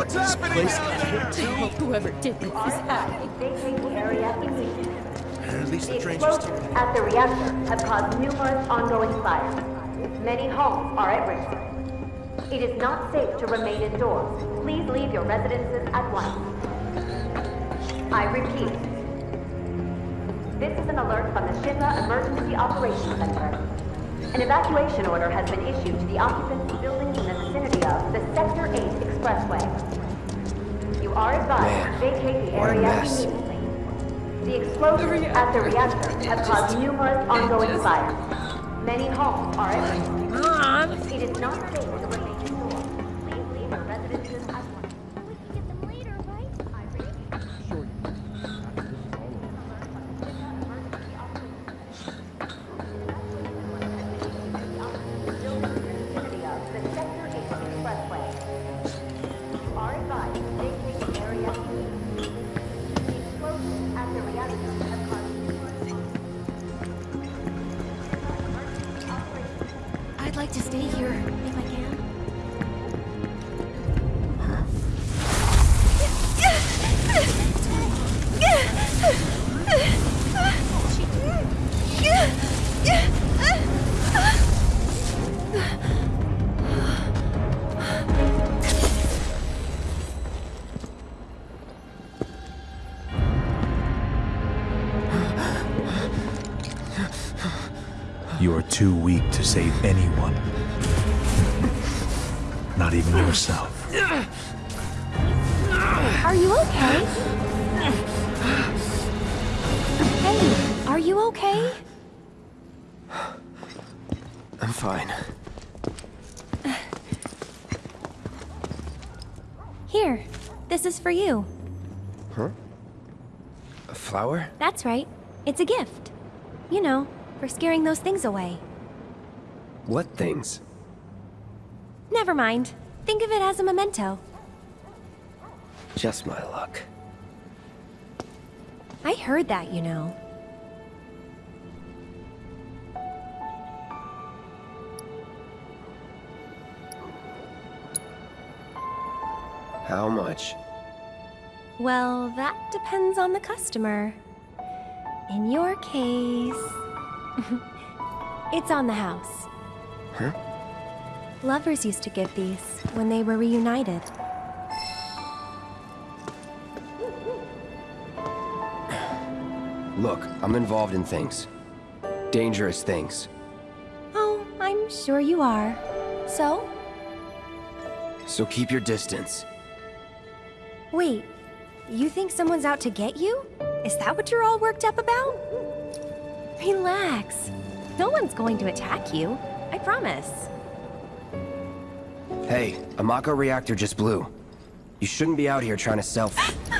What's happening down there? Whoever did this is uh, happy. Vacate the area immediately. At least The the train just explosions at the reactor have caused numerous ongoing fires. Many homes are at risk. It is not safe to remain indoors. Please leave your residences at once. I repeat. This is an alert from the Shinra Emergency Operations Center. An evacuation order has been issued to the occupants of buildings in the vicinity of the Sector 8 Expressway. You are advised to vacate the what area mess. immediately. The explosions at the reactor have caused numerous ongoing fires. Many homes are at risk. It is not safe You are too weak to save anyone. Not even yourself. Are you okay? Hey, are you okay? I'm fine. Here, this is for you. Huh? A flower? That's right. It's a gift. You know, for scaring those things away. What things? Never mind. Think of it as a memento. Just my luck. I heard that, you know. How much? Well, that depends on the customer. In your case, it's on the house. Huh? Lovers used to give these when they were reunited. Look, I'm involved in things. Dangerous things. Oh, I'm sure you are. So? So keep your distance. Wait, you think someone's out to get you? Is that what you're all worked up about? Relax. No one's going to attack you. I promise. Hey, a Mako reactor just blew. You shouldn't be out here trying to self-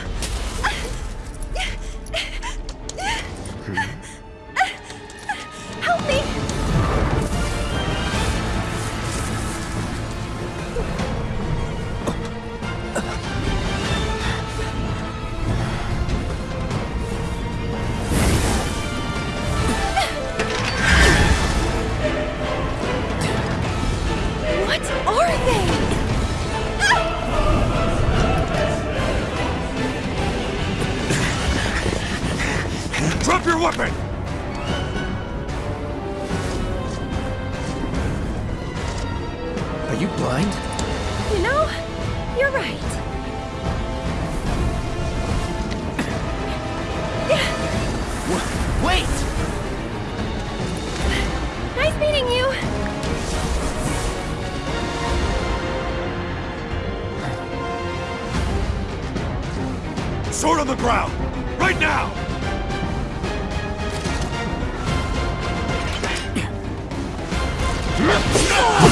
Sword on the ground! Right now!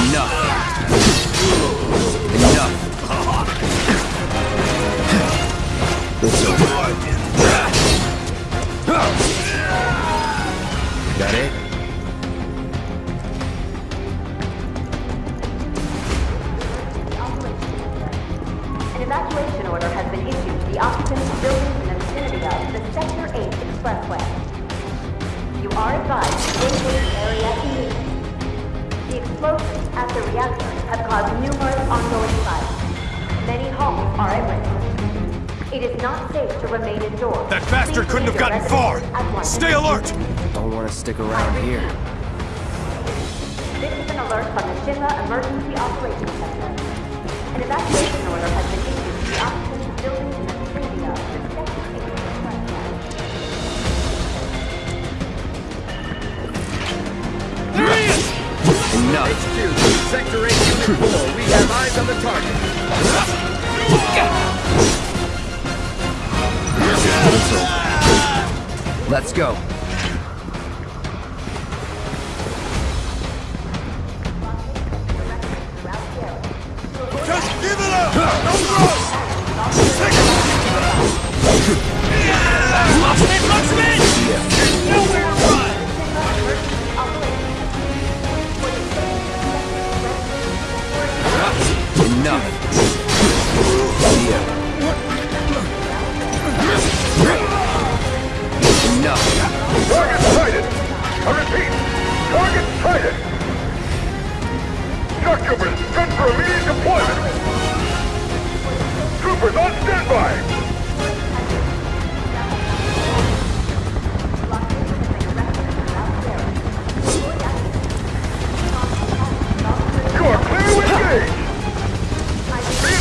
Enough. Enough. That it? The occupants of buildings in the vicinity of the Sector 8 Expressway. You are advised to vacate the area immediately. The explosions at the reactor have caused numerous ongoing fires. Many homes are at risk. It is not safe to remain indoors. That bastard Please couldn't have gotten far! residences at once. Stay alert! Don't want to stick around here. This is an alert from the Shinra Emergency Operations Center. An evacuation order has been issued to the occupants of buildings in the vicinity Sector 8 Expressway. Enough. Sector 8, Unit 4, we have eyes on the target. Let's go. You are to engage!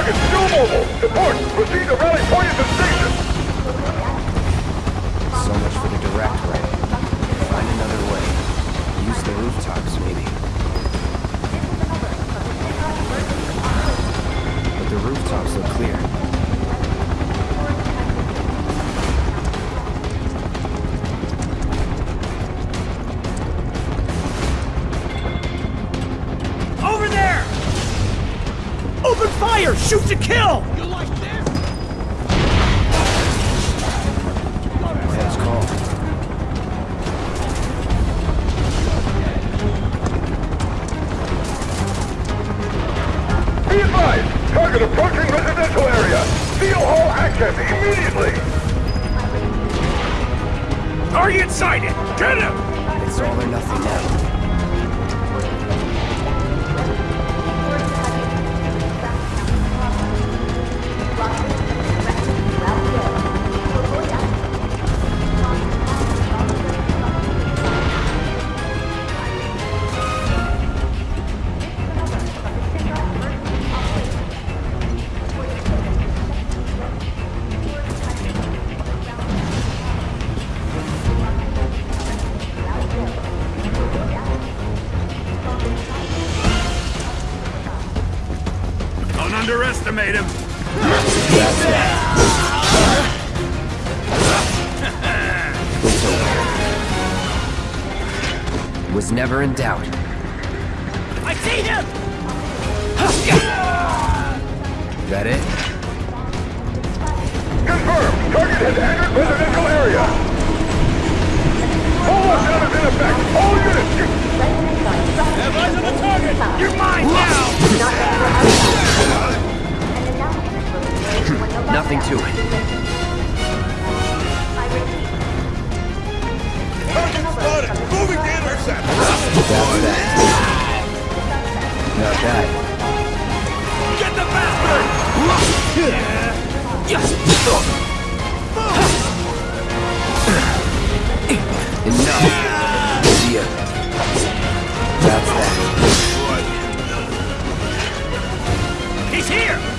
Target still mobile. Support. Proceed to rally point at the station. So much for the direct way. Find another way. Use the rooftops, maybe. But the rooftops look clear. Open fire! Shoot to kill! You like this? Heads call. Be advised. Target approaching residential area. Steel Hall action immediately. Target sighted! Get him! It's all or nothing now. Was never in doubt. I see him! That it? Confirmed. Target has entered residential area. Full lockdown is in effect. All units get Have eyes on the target! You're mine now! Nothing to it. Got! Moving to intercept! That. Not that. Get the bastard! Yes. Enough! Yeah. That's that. He's here!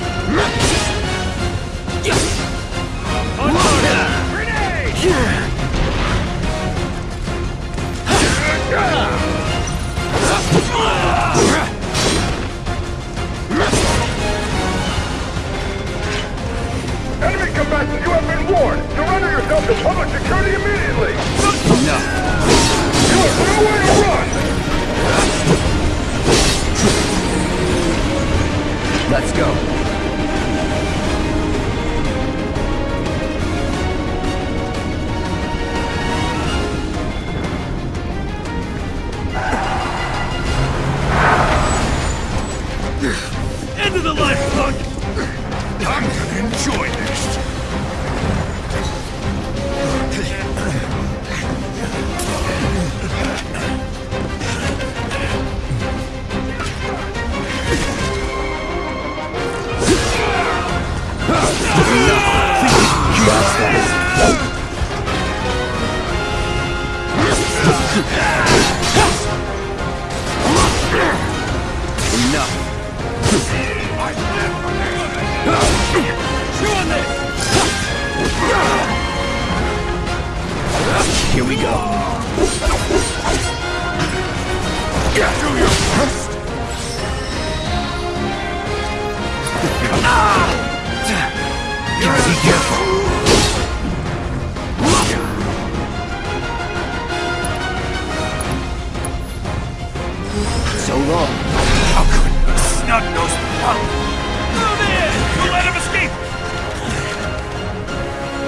Move in! Don't let him escape!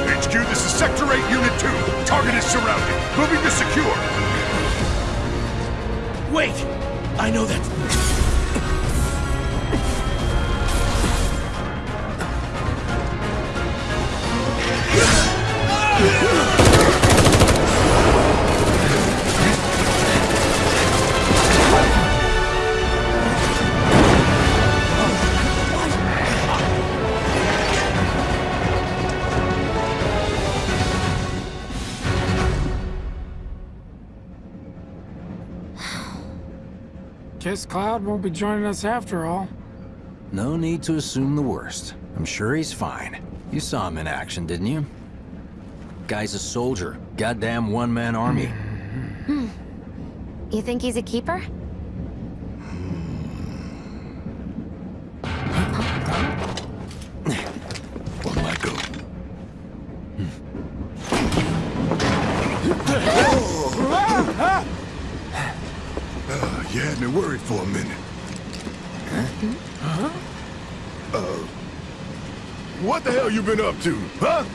HQ, this is Sector 8, Unit 2. Target is surrounded. Moving to secure. Wait! I know that. Guess Cloud won't be joining us after all. No need to assume the worst. I'm sure he's fine. You saw him in action, didn't you? Guy's a soldier. Goddamn one-man army. Hmm. You think he's a keeper? For a minute. Huh? Uh, what the hell you been up to, huh?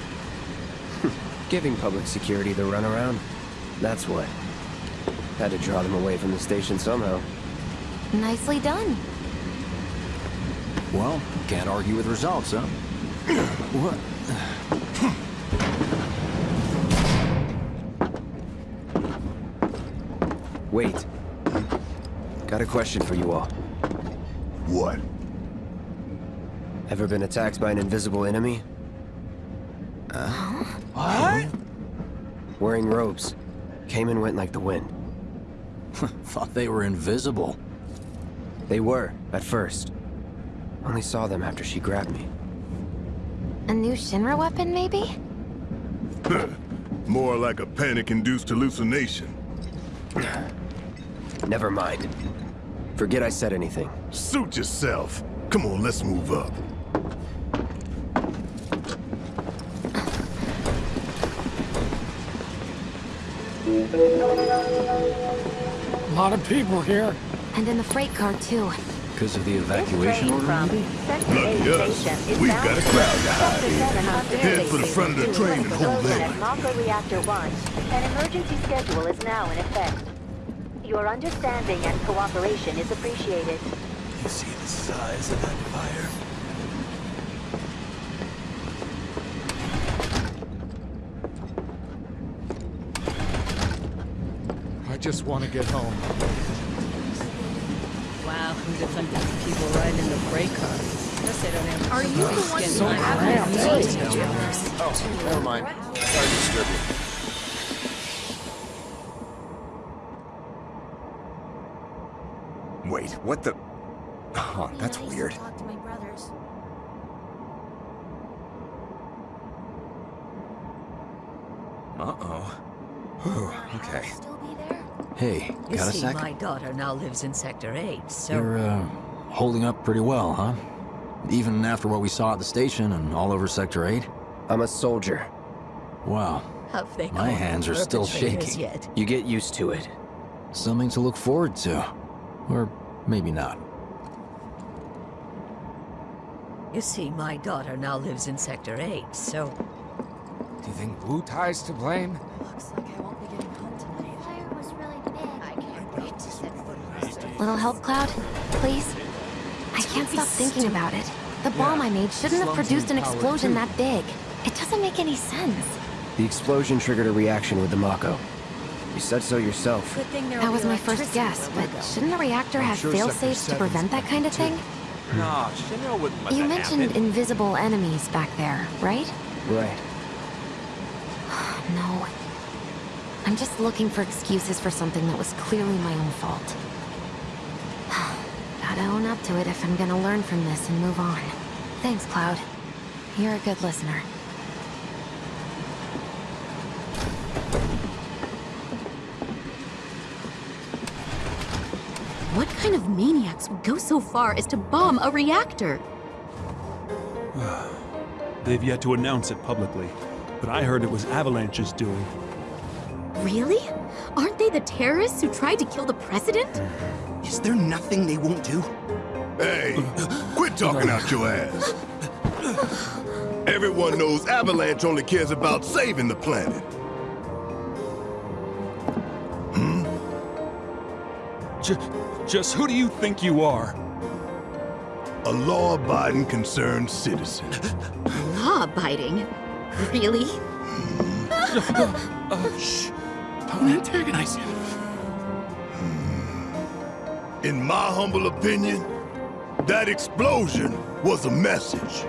Giving public security the runaround. That's what. Had to draw them away from the station somehow. Nicely done. Well, can't argue with results, huh? what? Wait. Got a question for you all. What? Ever been attacked by an invisible enemy? Uh, what? Wearing robes. Came and went like the wind. Thought they were invisible. They were, at first. Only saw them after she grabbed me. A new Shinra weapon, maybe? More like a panic-induced hallucination. Never mind. Forget I said anything. Suit yourself. Come on, let's move up. A lot of people here. And in the freight car, too. Because of the evacuation order, maybe? Lucky us. We've got a crowd to hide in. Head for the front of the train and hold there. Mako Reactor 1, an emergency schedule is now in effect. Your understanding and cooperation is appreciated. You see the size of that fire? I just want to get home. Wow, who'd have thought there'd people riding in the freight car? Guess they don't have Are you the one So who oh, Never mind. Sorry to disturb you. What the... Oh, that's weird. Uh-oh. Whew, okay. Hey, You got a see, sec? my daughter now lives in Sector 8, so... You're, uh, holding up pretty well, huh? Even after what we saw at the station and all over Sector 8? I'm a soldier. Wow. Have they My hands are still shaking. Yet? You get used to it. Something to look forward to. Or maybe not. You see, my daughter now lives in Sector 8, so... Do you think Wutai's to blame? Looks like I won't be getting home tonight. fire was really big. I can't wait to set foot in Little help, Cloud? Please? I can't stop thinking about it. The bomb I made shouldn't have produced an explosion too. that big. It doesn't make any sense. The explosion triggered a reaction with the Mako. You said so yourself. Good thing there That was my first guess, but shouldn't a reactor I'm have sure fail-safes to prevent that kind of thing? Nah, Shinra wouldn't let You that mentioned happen. invisible enemies back there, right? Right. No. I'm just looking for excuses for something that was clearly my own fault. Gotta own up to it if I'm gonna learn from this and move on. Thanks, Cloud. You're a good listener. What kind of maniacs would go so far as to bomb a reactor? They've yet to announce it publicly, but I heard it was Avalanche's doing. Really? Aren't they the terrorists who tried to kill the president? Is there nothing they won't do? Hey, quit talking out your ass. Everyone knows Avalanche only cares about saving the planet. Hmm? Just, just who do you think you are? A law-abiding concerned citizen. Law-abiding? Really? Uh, shh. Don't antagonize him. In my humble opinion, that explosion was a message.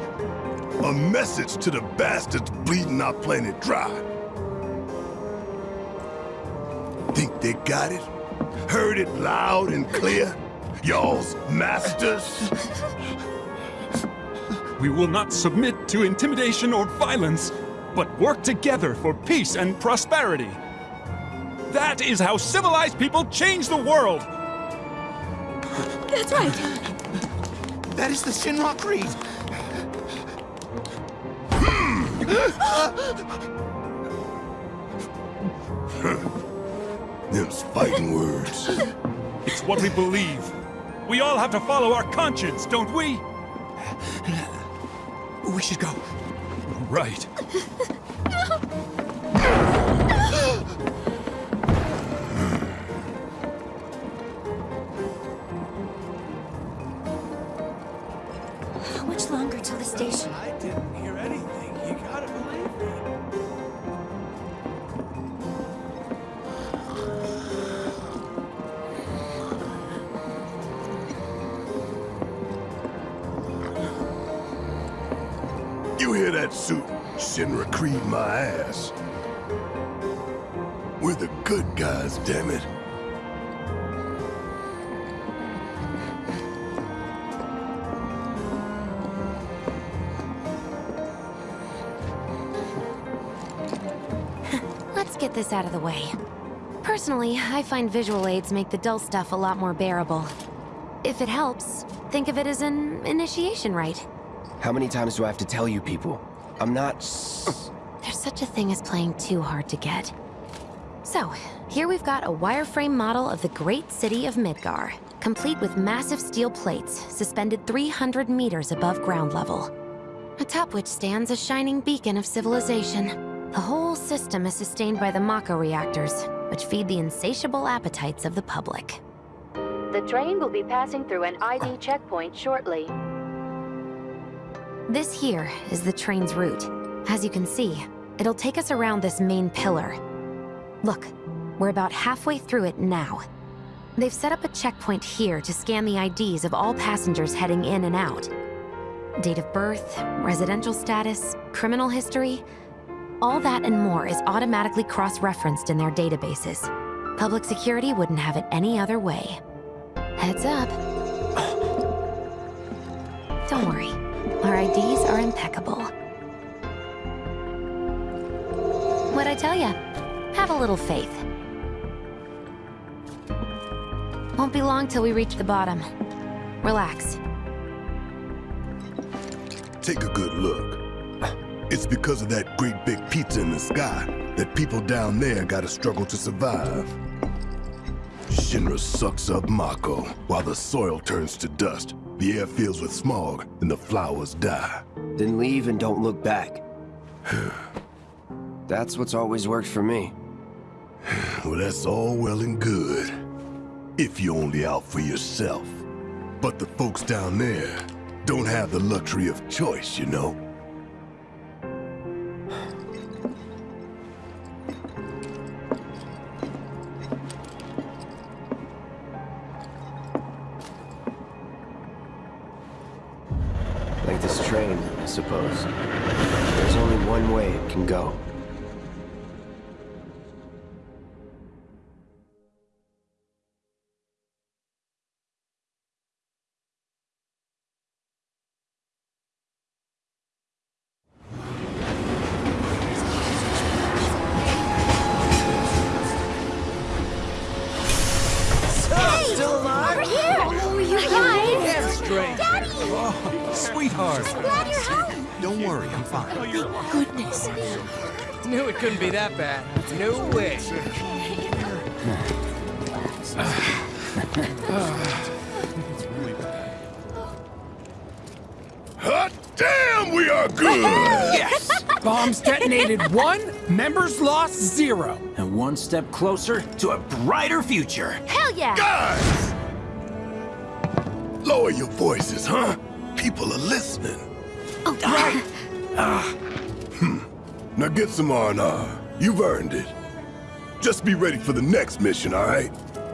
A message to the bastards bleeding our planet dry. Think they got it? Heard it loud and clear? Y'all's masters? We will not submit to intimidation or violence, but work together for peace and prosperity. That is how civilized people change the world! That's right. That is the Shinra Creed. Them's fighting words. It's what we believe. We all have to follow our conscience, don't we? We should go. Right. Good guys, damn it. Let's get this out of the way. Personally, I find visual aids make the dull stuff a lot more bearable. If it helps, think of it as an initiation rite. How many times do I have to tell you people? I'm not... There's such a thing as playing too hard to get. So, here we've got a wireframe model of the great city of Midgar, complete with massive steel plates suspended 300 meters above ground level. Atop which stands a shining beacon of civilization. The whole system is sustained by the Mako reactors, which feed the insatiable appetites of the public. The train will be passing through an ID oh. checkpoint shortly. This here is the train's route. As you can see, it'll take us around this main pillar. Look, we're about halfway through it now. They've set up a checkpoint here to scan the IDs of all passengers heading in and out. Date of birth, residential status, criminal history, all that and more is automatically cross-referenced in their databases. Public security wouldn't have it any other way. Heads up. Don't worry, our IDs are impeccable. What'd I tell ya? Have a little faith. Won't be long till we reach the bottom. Relax. Take a good look. It's because of that great big pizza in the sky that people down there gotta struggle to survive. Shinra sucks up Mako while the soil turns to dust, the air fills with smog, and the flowers die. Then leave and don't look back. That's what's always worked for me. Well, that's all well and good. If you're only out for yourself. But the folks down there don't have the luxury of choice, you know? Worry, I'm fine. Oh, Thank goodness. Knew it couldn't be that bad. No way. Hot damn, we are good! Yes! Bombs detonated one, members lost zero. And one step closer to a brighter future. Hell yeah! Guys! Lower your voices, huh? People are listening. Oh, right. Hmm. Now get some R&R. You've earned it. Just be ready for the next mission, all right?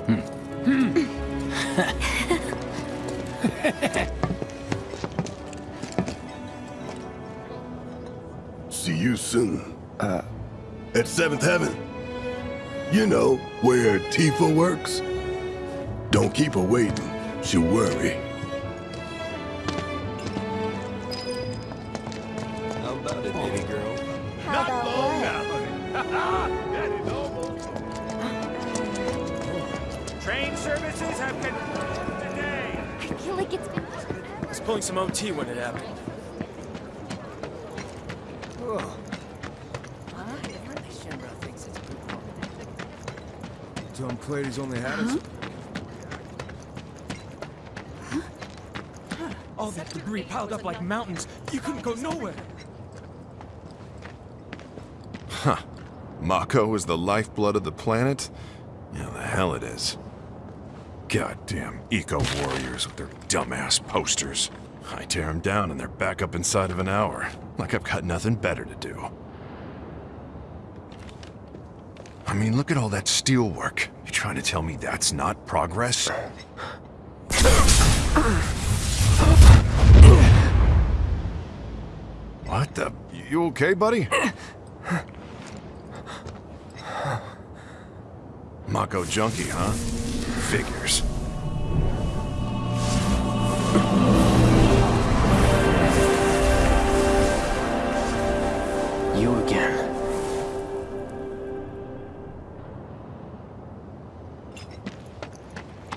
See you soon. Uh, at Seventh Heaven. You know, where Tifa works. Don't keep her waiting. She'll worry. Was pulling some OT when it happened. Tom Clady's only had us. All that debris piled up like mountains. You couldn't go nowhere. Huh. Mako is the lifeblood of the planet? Yeah, the hell it is. Goddamn eco-warriors with their dumbass posters. I tear them down and they're back up inside of an hour. Like I've got nothing better to do. I mean, look at all that steel work. You trying to tell me that's not progress? What the? You okay, buddy? Mako junkie, huh? Figures. Again.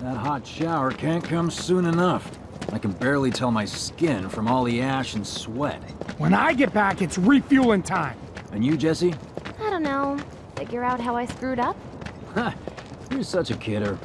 That hot shower can't come soon enough. I can barely tell my skin from all the ash and sweat. When I get back, it's refueling time. And you, Jessie? I don't know. Figure out how I screwed up? Ha! You're such a kidder.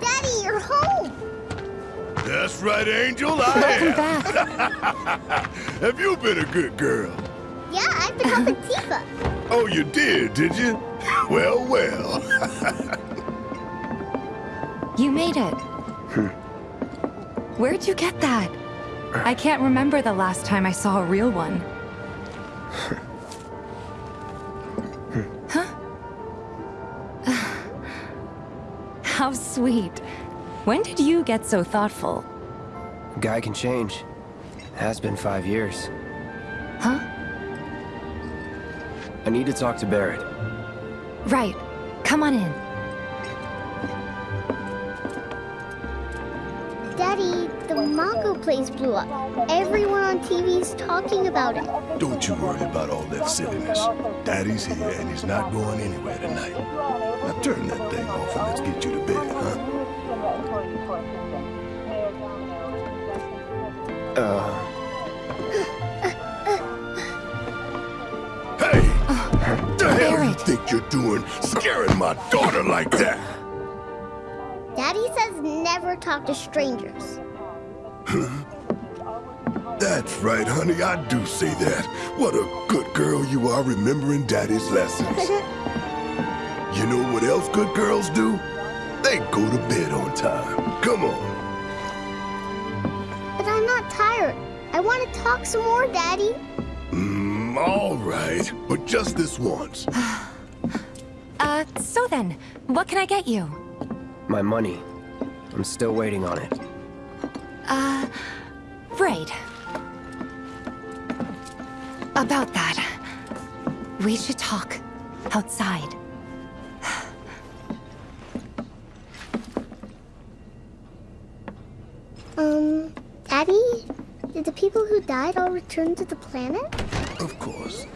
Daddy, you're home! That's right, Angel. I am. back. Have you been a good girl? Yeah, I've been helping Tifa. Oh, you did, did you? Well, well. You made it. Where'd you get that? I can't remember the last time I saw a real one. How sweet. When did you get so thoughtful? Guy can change. Has been five years. Huh? I need to talk to Barret. Right. Come on in. The Mako place blew up. Everyone on TV's talking about it. Don't you worry about all that silliness. Daddy's here and he's not going anywhere tonight. Now turn that thing off and let's get you to bed, huh? Uh, hey! What The hell you think you're doing, scaring my daughter like that? Daddy says never talk to strangers. That's right, honey, I do say that. What a good girl you are remembering Daddy's lessons. You know what else good girls do? They go to bed on time. Come on. But I'm not tired. I want to talk some more, Daddy. Mm, all right, but just this once. Uh, so then, what can I get you? my money. I'm still waiting on it. Right. About that. We should talk. Outside. Um, Daddy? Did the people who died all return to the planet? Of course.